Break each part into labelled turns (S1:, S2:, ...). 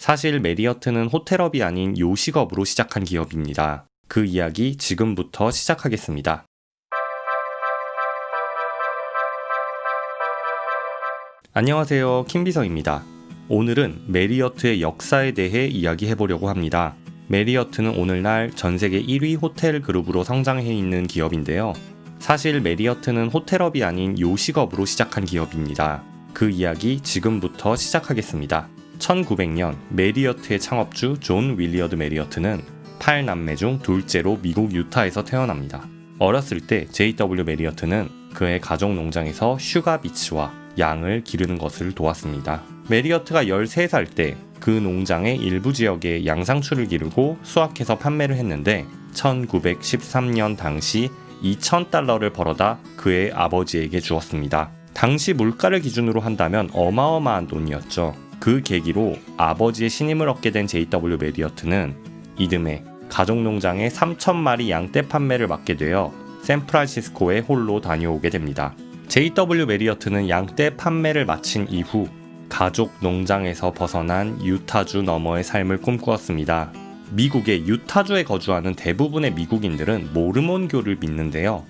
S1: 사실 메리어트는 호텔업이 아닌 요식업으로 시작한 기업입니다. 그 이야기 지금부터 시작하겠습니다. 안녕하세요. 킴비서입니다. 오늘은 메리어트의 역사에 대해 이야기해 보려고 합니다. 메리어트는 오늘날 전 세계 1위 호텔 그룹으로 성장해 있는 기업인데요. 사실 메리어트는 호텔업이 아닌 요식업으로 시작한 기업입니다. 그 이야기 지금부터 시작하겠습니다. 1900년 메리어트의 창업주 존 윌러드 메리어트는 8남매 중 둘째로 미국 유타에서 태어납니다. 어렸을 때 JW 메리어트는 그의 가족 농장에서 sugar beets와 양을 기르는 것을 도왔습니다. 메리어트가 13살 때 그 농장의 일부 지역에 양상추를 기르고 수확해서 판매를 했는데 1913년 당시 2,000달러를 벌어다 그의 아버지에게 주었습니다. 당시 물가를 기준으로 한다면 어마어마한 돈이었죠. 그 계기로 아버지의 신임을 얻게 된 JW 메리어트는 이듬해 가족농장의 3천마리 양떼 판매를 맡게 되어 샌프란시스코에 홀로 다녀오게 됩니다. JW 메리어트는 양떼 판매를 마친 이후 가족 농장에서 벗어난 유타주 너머의 삶을 꿈꾸었습니다. 미국의 유타주에 거주하는 대부분의 미국인들은 모르몬교를 믿는데요.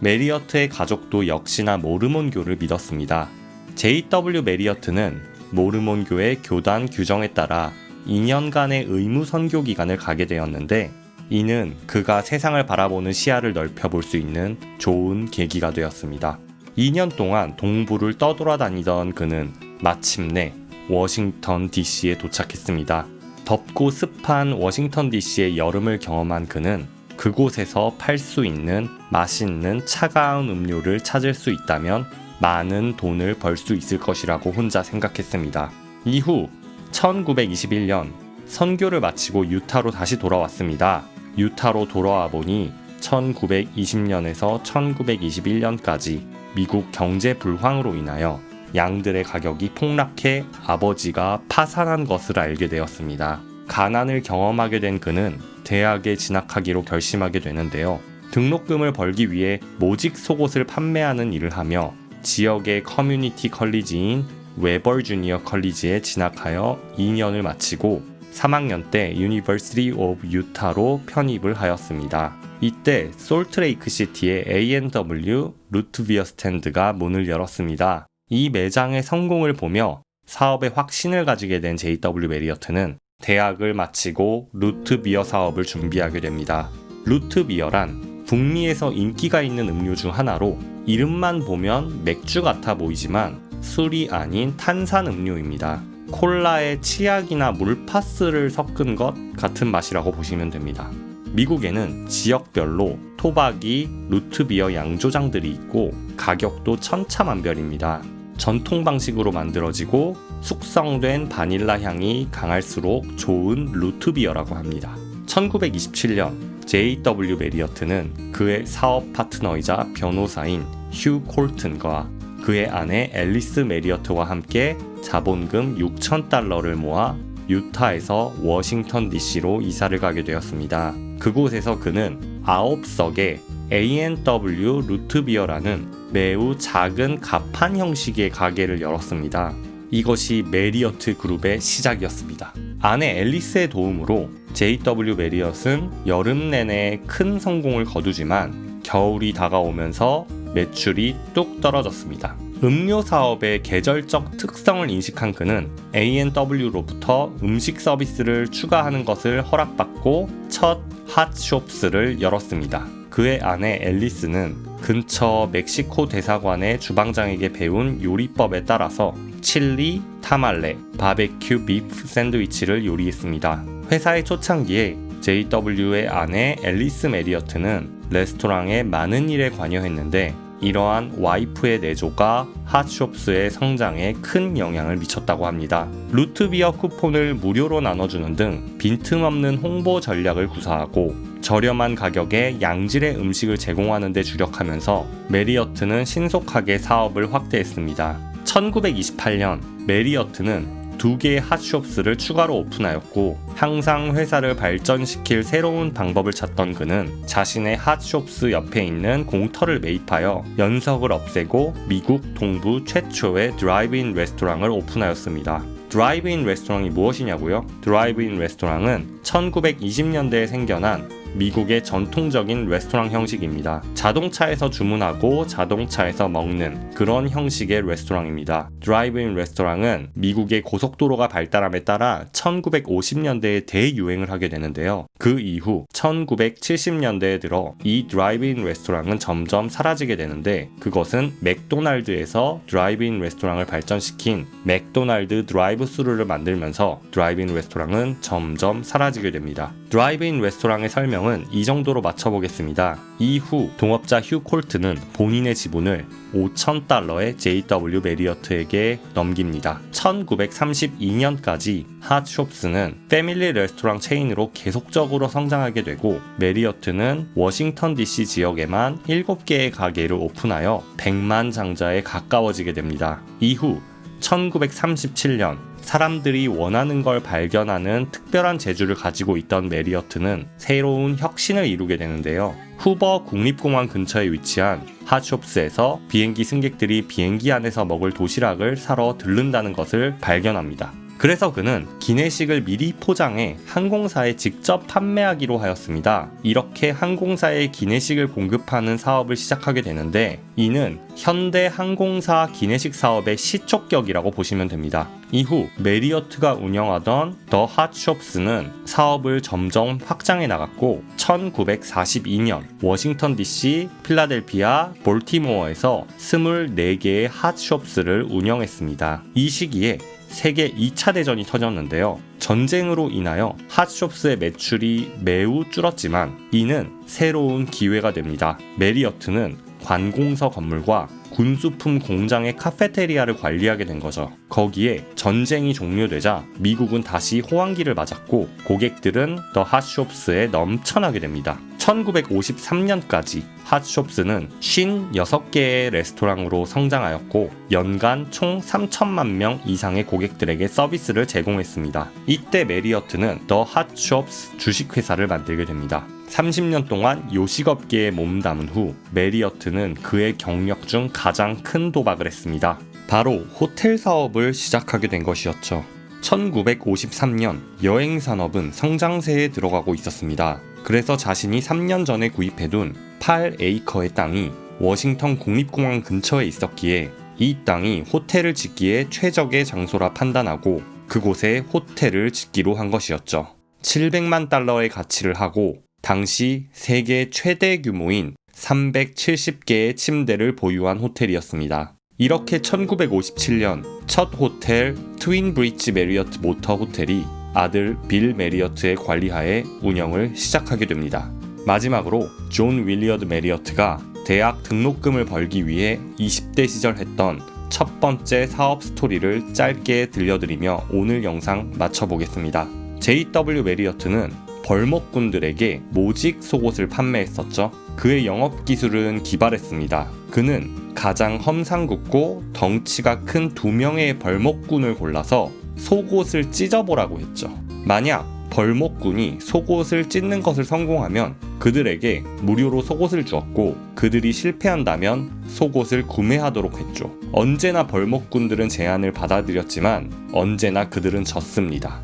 S1: 메리어트의 가족도 역시나 모르몬교를 믿었습니다. JW 메리어트는 모르몬교의 교단 규정에 따라 2년간의 의무 선교 기간을 가게 되었는데 이는 그가 세상을 바라보는 시야를 넓혀 볼 수 있는 좋은 계기가 되었습니다. 2년 동안 동부를 떠돌아다니던 그는 마침내 워싱턴 DC에 도착했습니다. 덥고 습한 워싱턴 DC의 여름을 경험한 그는 그곳에서 팔 수 있는 맛있는 차가운 음료를 찾을 수 있다면 많은 돈을 벌 수 있을 것이라고 혼자 생각했습니다. 이후 1921년 선교를 마치고 유타로 다시 돌아왔습니다. 유타로 돌아와 보니 1920년에서 1921년까지 미국 경제 불황으로 인하여 양들의 가격이 폭락해 아버지가 파산한 것을 알게 되었습니다. 가난을 경험하게 된 그는 대학에 진학하기로 결심하게 되는데요. 등록금을 벌기 위해 모직 속옷을 판매하는 일을 하며 지역의 community college인 Weber Junior College에 진학하여 2년을 마치고 3학년 때 University of Utah로 편입을 하였습니다. 이때 솔트레이크 시티에 A&W root beer 스탠드가 문을 열었습니다. 이 매장의 성공을 보며 사업에 확신을 가지게 된 JW 메리어트는 대학을 마치고 root beer 사업을 준비하게 됩니다. 루트비어란 북미에서 인기가 있는 음료 중 하나로 이름만 보면 맥주 같아 보이지만 술이 아닌 탄산 음료입니다. 콜라에 치약이나 물파스를 섞은 것 같은 맛이라고 보시면 됩니다. 미국에는 지역별로 토박이, 루트비어 양조장들이 있고 가격도 천차만별입니다. 전통 방식으로 만들어지고 숙성된 바닐라 향이 강할수록 좋은 루트비어라고 합니다. 1927년 JW 메리어트는 그의 사업 파트너이자 변호사인 휴 콜튼과 그의 아내 앨리스 메리어트와 함께 자본금 6천 달러를 모아 유타에서 워싱턴 DC로 이사를 가게 되었습니다. 그곳에서 그는 9석의 A&W root beer라는 매우 작은 가판 형식의 가게를 열었습니다. 이것이 메리어트 그룹의 시작이었습니다. 아내 앨리스의 도움으로 JW 메리엇은 여름 내내 큰 성공을 거두지만 겨울이 다가오면서 매출이 뚝 떨어졌습니다. 음료 사업의 계절적 특성을 인식한 그는 A&W로부터 음식 서비스를 추가하는 것을 허락받고 첫 핫숍스를 열었습니다. 그의 아내 앨리스는 근처 멕시코 대사관의 주방장에게 배운 요리법에 따라서 칠리, 타말레, 바베큐 비프 샌드위치를 요리했습니다. 회사의 초창기에 JW의 아내 앨리스 메리어트는 레스토랑의 많은 일에 관여했는데 이러한 와이프의 내조가 핫숍스의 성장에 큰 영향을 미쳤다고 합니다. root beer 쿠폰을 무료로 나눠주는 등 빈틈없는 홍보 전략을 구사하고 저렴한 가격에 양질의 음식을 제공하는 데 주력하면서 메리어트는 신속하게 사업을 확대했습니다. 1928년 메리어트는 두 개의 핫숍스를 추가로 오픈하였고 항상 회사를 발전시킬 새로운 방법을 찾던 그는 자신의 핫숍스 옆에 있는 공터를 매입하여 연석을 없애고 미국 동부 최초의 드라이브인 레스토랑을 오픈하였습니다. 드라이브인 레스토랑이 무엇이냐고요? 드라이브인 레스토랑은 1920년대에 생겨난 미국의 전통적인 레스토랑 형식입니다. 자동차에서 주문하고 자동차에서 먹는 그런 형식의 레스토랑입니다. 드라이브인 레스토랑은 미국의 고속도로가 발달함에 따라 1950년대에 대유행을 하게 되는데요. 그 이후 1970년대에 들어 이 드라이브인 레스토랑은 점점 사라지게 되는데 그것은 맥도날드에서 드라이브인 레스토랑을 발전시킨 맥도날드 드라이브 스루를 만들면서 드라이브인 레스토랑은 점점 사라지게 됩니다. 드라이브인 레스토랑의 설명은 이 정도로 마쳐보겠습니다. 이후 동업자 휴 콜튼은 본인의 지분을 5,000달러에 JW 메리어트에게 넘깁니다. 1932년까지 핫숍스는 패밀리 레스토랑 체인으로 계속적으로 성장하게 되고 메리어트는 워싱턴 DC 지역에만 7개의 가게를 오픈하여 100만 장자에 가까워지게 됩니다. 이후 1937년 사람들이 원하는 걸 발견하는 특별한 재주를 가지고 있던 메리어트는 새로운 혁신을 이루게 되는데요. 후버 국립공항 근처에 위치한 핫숍스에서 비행기 승객들이 비행기 안에서 먹을 도시락을 사러 들른다는 것을 발견합니다. 그래서 그는 기내식을 미리 포장해 항공사에 직접 판매하기로 하였습니다. 이렇게 항공사에 기내식을 공급하는 사업을 시작하게 되는데 이는 현대 항공사 기내식 사업의 시초격이라고 보시면 됩니다. 이후 메리어트가 운영하던 더 핫숍스는 사업을 점점 확장해 나갔고 1942년 워싱턴 DC, 필라델피아, 볼티모어에서 24개의 핫숍스를 운영했습니다. 이 시기에 세계 2차 대전이 터졌는데요. 전쟁으로 인하여 핫숍스의 매출이 매우 줄었지만 이는 새로운 기회가 됩니다. 메리어트는 관공서 건물과 군수품 공장의 카페테리아를 관리하게 된 거죠. 거기에 전쟁이 종료되자 미국은 다시 호황기를 맞았고 고객들은 더 핫숍스에 넘쳐나게 됩니다. 1953년까지 핫숍스는 56개의 레스토랑으로 성장하였고 연간 총 3천만 명 이상의 고객들에게 서비스를 제공했습니다. 이때 메리어트는 더 핫숍스 주식회사를 만들게 됩니다. 30년 동안 요식업계에 몸담은 후 메리어트는 그의 경력 중 가장 큰 도박을 했습니다. 바로 호텔 사업을 시작하게 된 것이었죠. 1953년 여행 산업은 성장세에 들어가고 있었습니다. 그래서 자신이 3년 전에 구입해둔 8에이커의 땅이 워싱턴 국립공항 근처에 있었기에 이 땅이 호텔을 짓기에 최적의 장소라 판단하고 그곳에 호텔을 짓기로 한 것이었죠. 700만 달러의 가치를 하고 당시 세계 최대 규모인 370개의 침대를 보유한 호텔이었습니다. 이렇게 1957년 첫 호텔 트윈 브리지 메리어트 모터 호텔이 아들 빌 메리어트의 관리하에 운영을 시작하게 됩니다. 마지막으로 존 윌리어드 메리어트가 대학 등록금을 벌기 위해 20대 시절 했던 첫 번째 사업 스토리를 짧게 들려드리며 오늘 영상 마쳐보겠습니다. JW 메리어트는 벌목꾼들에게 모직 속옷을 판매했었죠. 그의 영업 기술은 기발했습니다. 그는 가장 험상궂고 덩치가 큰 두 명의 벌목꾼을 골라서 속옷을 찢어보라고 했죠. 만약 벌목꾼이 속옷을 찢는 것을 성공하면 그들에게 무료로 속옷을 주었고 그들이 실패한다면 속옷을 구매하도록 했죠. 언제나 벌목꾼들은 제안을 받아들였지만 언제나 그들은 졌습니다.